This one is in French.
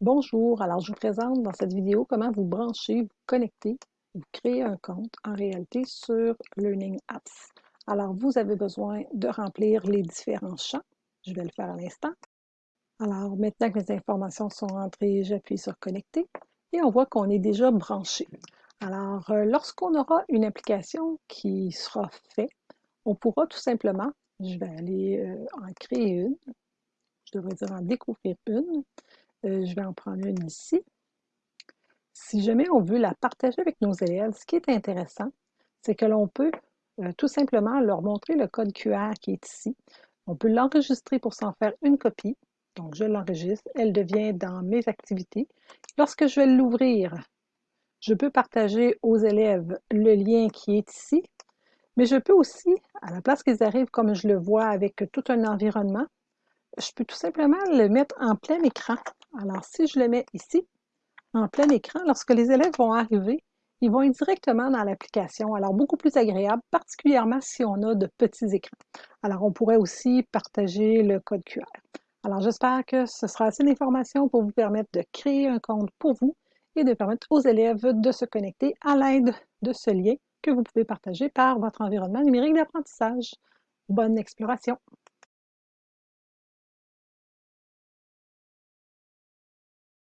Bonjour, alors je vous présente dans cette vidéo comment vous brancher, vous connecter, vous créer un compte en réalité sur Learning Apps. Alors vous avez besoin de remplir les différents champs. Je vais le faire à l'instant. Alors maintenant que mes informations sont entrées, j'appuie sur connecter et on voit qu'on est déjà branché. Alors euh, lorsqu'on aura une application qui sera faite, on pourra tout simplement, je vais aller euh, en créer une, je devrais dire en découvrir une, euh, je vais en prendre une ici. Si jamais on veut la partager avec nos élèves, ce qui est intéressant, c'est que l'on peut euh, tout simplement leur montrer le code QR qui est ici. On peut l'enregistrer pour s'en faire une copie. Donc, je l'enregistre. Elle devient dans mes activités. Lorsque je vais l'ouvrir, je peux partager aux élèves le lien qui est ici. Mais je peux aussi, à la place qu'ils arrivent comme je le vois avec tout un environnement, je peux tout simplement le mettre en plein écran. Alors, si je le mets ici, en plein écran, lorsque les élèves vont arriver, ils vont directement dans l'application. Alors, beaucoup plus agréable, particulièrement si on a de petits écrans. Alors, on pourrait aussi partager le code QR. Alors, j'espère que ce sera assez d'informations pour vous permettre de créer un compte pour vous et de permettre aux élèves de se connecter à l'aide de ce lien que vous pouvez partager par votre environnement numérique d'apprentissage. Bonne exploration!